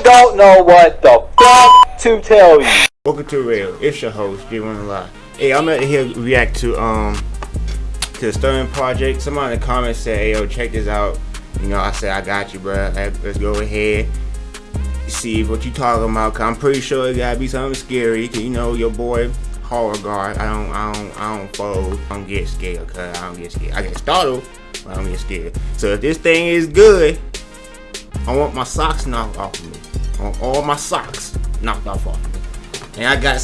I don't know what the fuck to tell you. Welcome to Real. It's your host, J1 Live. Hey, I'm out here react to um to the Sterling Project. Somebody in the comments said, "Hey, yo, check this out." You know, I said, "I got you, bro. Let's go ahead." See what you talking about. Cause I'm pretty sure it gotta be something scary. Cause you know your boy horror guard. I don't, I don't, I don't fold. I don't get scared. Cause I don't get scared. I get startled, but I don't get scared. So if this thing is good, I want my socks knocked off of me. Want all my socks knocked off of me. And I got.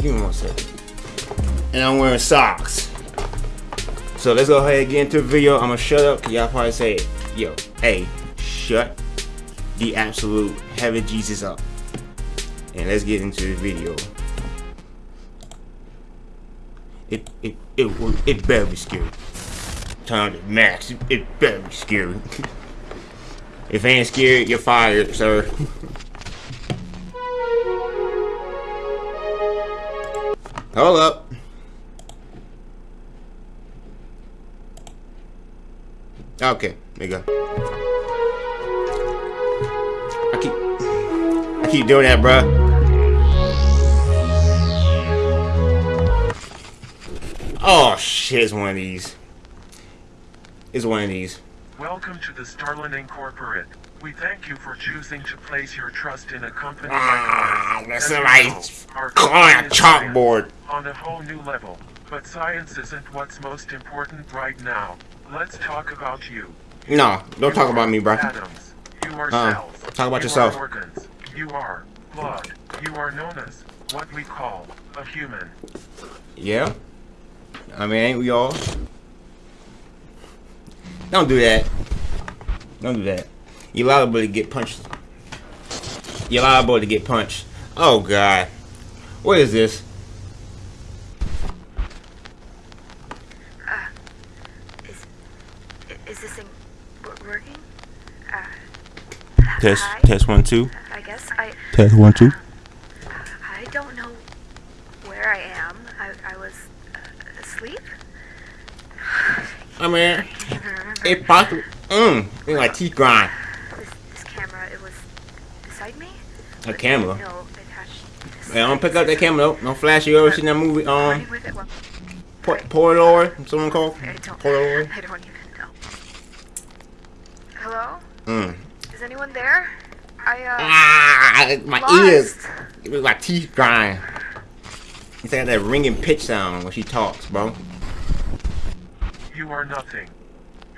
Give me one second. And I'm wearing socks. So let's go ahead and get into the video. I'm gonna shut up. Y'all probably say, yo, hey, shut the absolute heaven Jesus up. And let's get into the video. It it it it better be scary. On the max. It, it better be scary. if ain't scared, you're fired, sir. Hold up. Okay, there you go. I keep I keep doing that, bruh. Oh shit, it's one of these. It's one of these. Welcome to the Starlin Incorporate. We thank you for choosing to place your trust in a company Ah, like that's ours. As you right. know, our Calling company a is science chalkboard. On a whole new level. But science isn't what's most important right now. Let's talk about you. No, don't You talk about me, bro. Atoms. You are Uh, cells. talk about you yourself. Are organs. You are blood. You are known as what we call a human. Yeah. I mean, ain't we all? Don't do that. Don't do that. You're liable to get punched. You're liable to get punched. Oh God. What is this? Is is this thing working? Uh, Test. hi? Test one two. I guess I Test one two. I don't know where I am. I I was uh, asleep. I mean, I can't it possible. Mmm. It's like teeth grind. this, this camera. It was beside me. A camera. No, attached. to the Hey, don't side. pick up that camera. Though. Don't flash. You ever seen that movie? Um, Running with it. Well, Po- Polaroid. Someone called I don't. Polaroid. I don't even know. Hello? Mm. Is anyone there? I uh. Ah, my lost. ears. It was like teeth grind. It's like that ringing pitch sound when she talks, bro. You are nothing.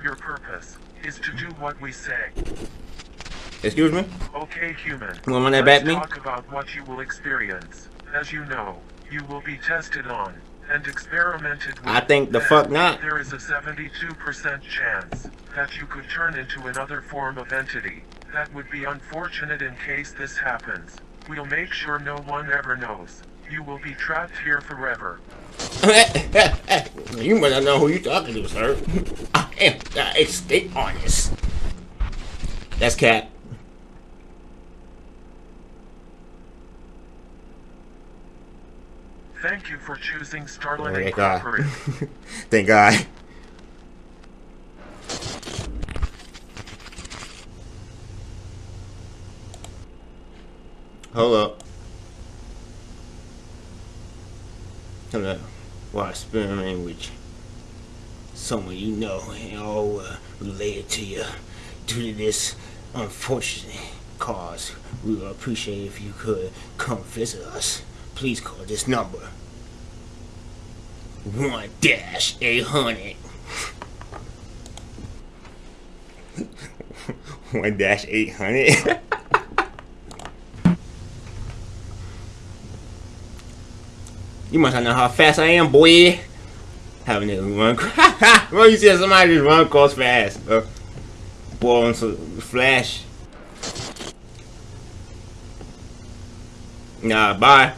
Your purpose is to do what we say. Excuse me? Okay, human. Run that Let's back me? talk about what you will experience. As you know, you will be tested on and experimented with. I think the fuck not. There is a 72% chance that you could turn into another form of entity. That would be unfortunate in case this happens. We'll make sure no one ever knows. You will be trapped here forever. you must not know who you talking to, sir. I am the escape artist. That's Cat. Thank you for choosing Oh, Starlin thank God. Thank God. Hold up. Hold up. While experimenting with someone you know and all uh, related to you due to this unfortunate cause, we would appreciate if you could come visit us. Please call this number. One dash eight hundred. One dash eight hundred. You must not know how fast I am, boy. Having it run. well, you see somebody just run across fast. Uh, boy, on some flash. Nah, bye.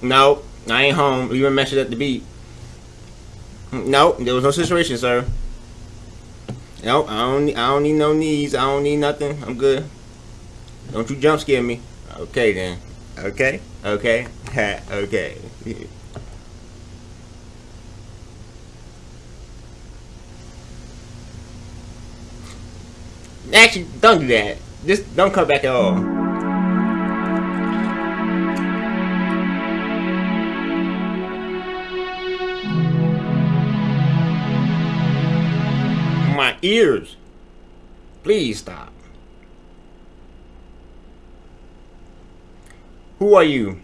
No, I ain't home. You mentioned at the beat. No, there was no situation, sir. No, I don't. I don't need no knees. I don't need nothing. I'm good. Don't you jump scare me. Okay then. Okay. Okay. Okay. Actually, don't do that. Just don't come back at all. My ears. Please stop. Who are you?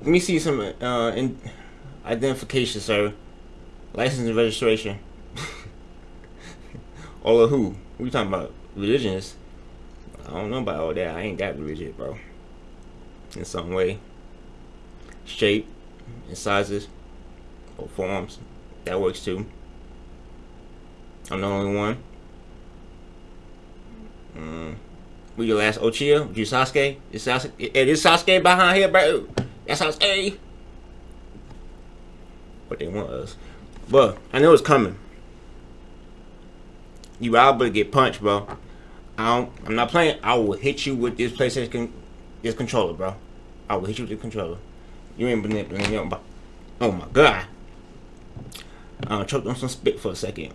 Let me see some uh, identification, sir. License and registration. all of who? We talking about religions? I don't know about all that. I ain't that religious, bro. In some way, shape and sizes or forms, that works too. I'm the only one. Mm. We your last Uchiha? You Sasuke? Is Sasuke? Is Sasuke behind here, bro. That's Sasuke. What they want us. But I know it's coming. You liable to get punched, bro. I don't, I'm not playing. I will hit you with this PlayStation, this controller, bro. I will hit you with the controller. You ain't manipulating, but oh my god. Uh, I choked on some spit for a second.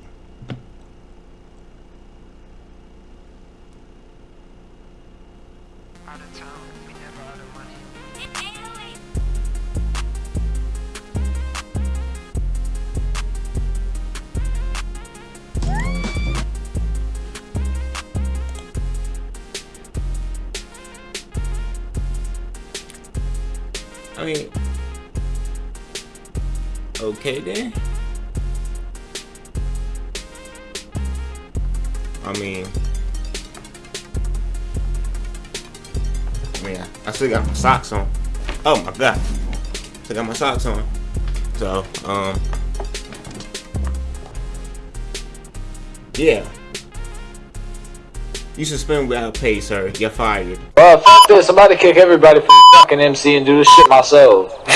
out of town. We never out of money. I mean, okay then. I mean, I mean, I, still got my socks on. Oh my god, still got my socks on. So, um, yeah. You suspend without pay, sir. You're fired. Bro, f this. I'm about to kick everybody from fucking MC and do this shit myself.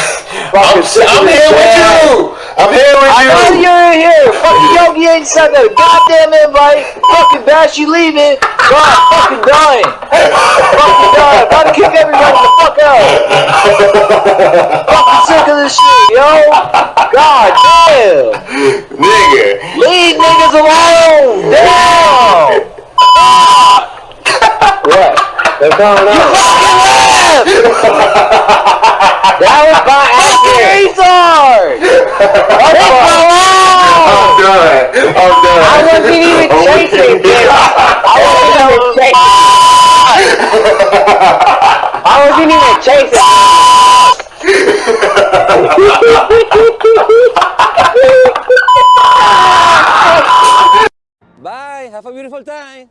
I'm, I'm here with you. I'm here with I know you. you're in here. Fucking Yogi ain't sent a goddamn invite. Fucking Bash, you leaving. God, fucking dying. fucking dying. About to kick everybody the fuck out. fucking sick of this shit, yo. God damn. Nigga. Leave niggas alone. Damn. They're coming out. That was by accident. Retard. I'm done. I'm done. I wasn't even chasing, you. I wasn't even chasing. I wasn't even chasing.